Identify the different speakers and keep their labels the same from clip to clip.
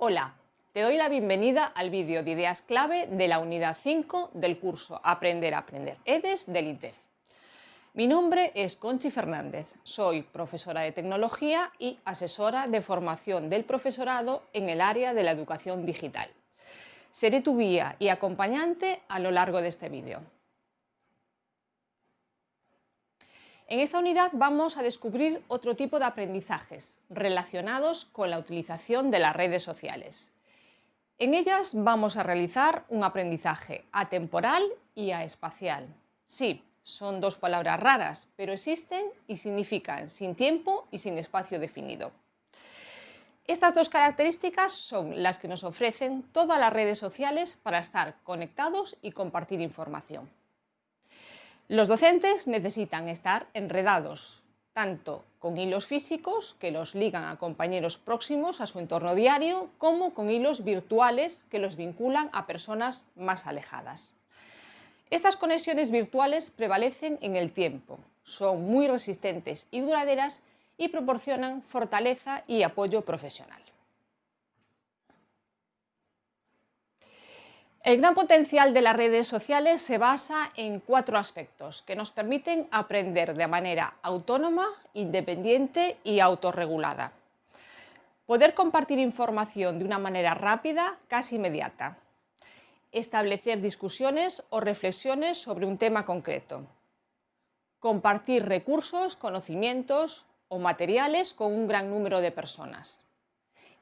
Speaker 1: Hola, te doy la bienvenida al vídeo de ideas clave de la unidad 5 del curso Aprender a Aprender EDES del INTEF. Mi nombre es Conchi Fernández, soy profesora de tecnología y asesora de formación del profesorado en el área de la educación digital. Seré tu guía y acompañante a lo largo de este vídeo. En esta unidad vamos a descubrir otro tipo de aprendizajes relacionados con la utilización de las redes sociales. En ellas vamos a realizar un aprendizaje atemporal y aespacial. Sí, son dos palabras raras, pero existen y significan sin tiempo y sin espacio definido. Estas dos características son las que nos ofrecen todas las redes sociales para estar conectados y compartir información. Los docentes necesitan estar enredados, tanto con hilos físicos que los ligan a compañeros próximos a su entorno diario, como con hilos virtuales que los vinculan a personas más alejadas. Estas conexiones virtuales prevalecen en el tiempo, son muy resistentes y duraderas y proporcionan fortaleza y apoyo profesional. El gran potencial de las redes sociales se basa en cuatro aspectos que nos permiten aprender de manera autónoma, independiente y autorregulada. Poder compartir información de una manera rápida, casi inmediata. Establecer discusiones o reflexiones sobre un tema concreto. Compartir recursos, conocimientos o materiales con un gran número de personas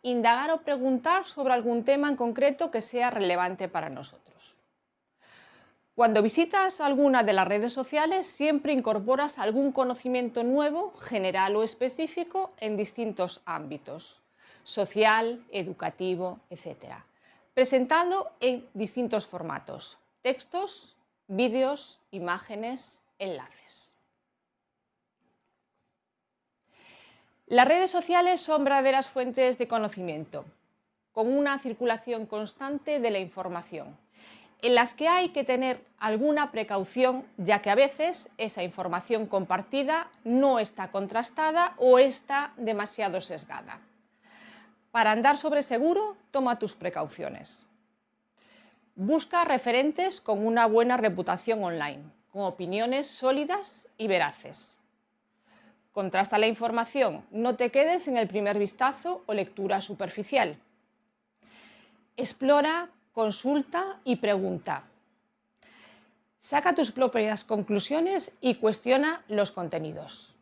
Speaker 1: indagar o preguntar sobre algún tema en concreto que sea relevante para nosotros. Cuando visitas alguna de las redes sociales siempre incorporas algún conocimiento nuevo, general o específico en distintos ámbitos, social, educativo, etc. Presentado en distintos formatos, textos, vídeos, imágenes, enlaces. Las redes sociales son verdaderas fuentes de conocimiento, con una circulación constante de la información, en las que hay que tener alguna precaución, ya que a veces esa información compartida no está contrastada o está demasiado sesgada. Para andar sobre seguro, toma tus precauciones. Busca referentes con una buena reputación online, con opiniones sólidas y veraces. Contrasta la información, no te quedes en el primer vistazo o lectura superficial. Explora, consulta y pregunta. Saca tus propias conclusiones y cuestiona los contenidos.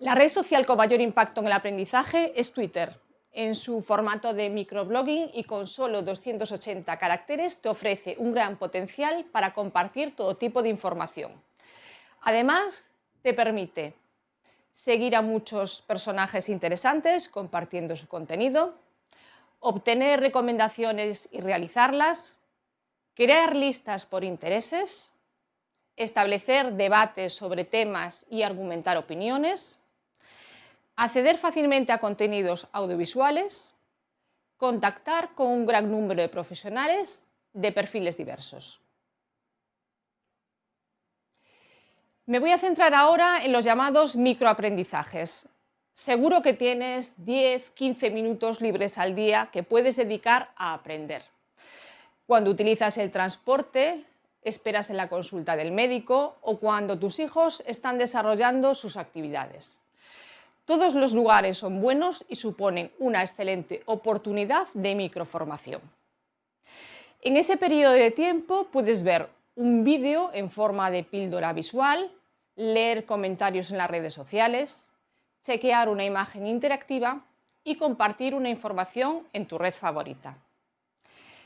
Speaker 1: La red social con mayor impacto en el aprendizaje es Twitter. En su formato de microblogging y con solo 280 caracteres te ofrece un gran potencial para compartir todo tipo de información. Además, te permite seguir a muchos personajes interesantes compartiendo su contenido, obtener recomendaciones y realizarlas, crear listas por intereses, establecer debates sobre temas y argumentar opiniones, acceder fácilmente a contenidos audiovisuales, contactar con un gran número de profesionales de perfiles diversos. Me voy a centrar ahora en los llamados microaprendizajes. Seguro que tienes 10-15 minutos libres al día que puedes dedicar a aprender. Cuando utilizas el transporte, esperas en la consulta del médico o cuando tus hijos están desarrollando sus actividades. Todos los lugares son buenos y suponen una excelente oportunidad de microformación. En ese periodo de tiempo puedes ver un vídeo en forma de píldora visual, leer comentarios en las redes sociales, chequear una imagen interactiva y compartir una información en tu red favorita.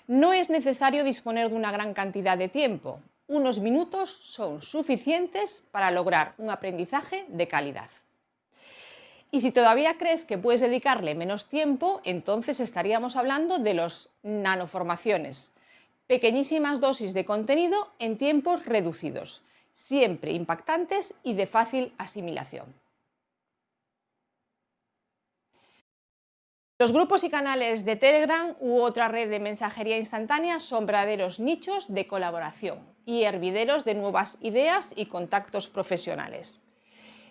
Speaker 1: No es necesario disponer de una gran cantidad de tiempo, unos minutos son suficientes para lograr un aprendizaje de calidad. Y si todavía crees que puedes dedicarle menos tiempo, entonces estaríamos hablando de los nanoformaciones, pequeñísimas dosis de contenido en tiempos reducidos, siempre impactantes y de fácil asimilación. Los grupos y canales de Telegram u otra red de mensajería instantánea son verdaderos nichos de colaboración y hervideros de nuevas ideas y contactos profesionales.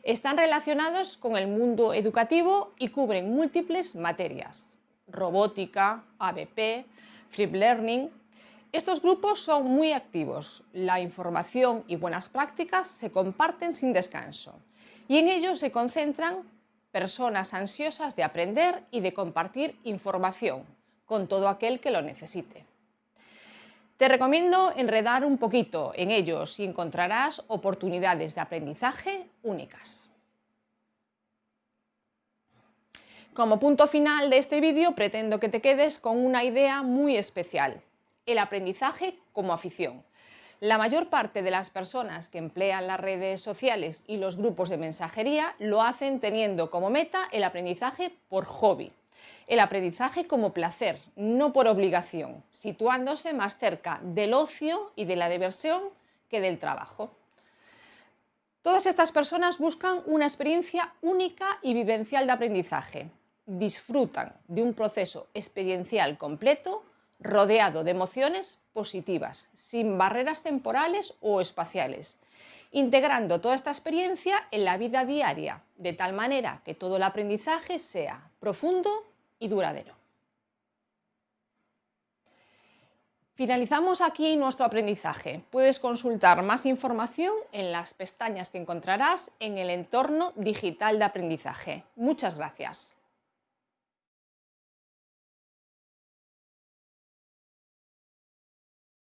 Speaker 1: Están relacionados con el mundo educativo y cubren múltiples materias, robótica, ABP, Free Learning. Estos grupos son muy activos, la información y buenas prácticas se comparten sin descanso y en ellos se concentran personas ansiosas de aprender y de compartir información con todo aquel que lo necesite. Te recomiendo enredar un poquito en ellos y encontrarás oportunidades de aprendizaje únicas. Como punto final de este vídeo pretendo que te quedes con una idea muy especial, el aprendizaje como afición. La mayor parte de las personas que emplean las redes sociales y los grupos de mensajería lo hacen teniendo como meta el aprendizaje por hobby el aprendizaje como placer, no por obligación, situándose más cerca del ocio y de la diversión que del trabajo. Todas estas personas buscan una experiencia única y vivencial de aprendizaje. Disfrutan de un proceso experiencial completo rodeado de emociones positivas, sin barreras temporales o espaciales, integrando toda esta experiencia en la vida diaria, de tal manera que todo el aprendizaje sea profundo y duradero. Finalizamos aquí nuestro aprendizaje. Puedes consultar más información en las pestañas que encontrarás en el entorno digital de aprendizaje. Muchas gracias.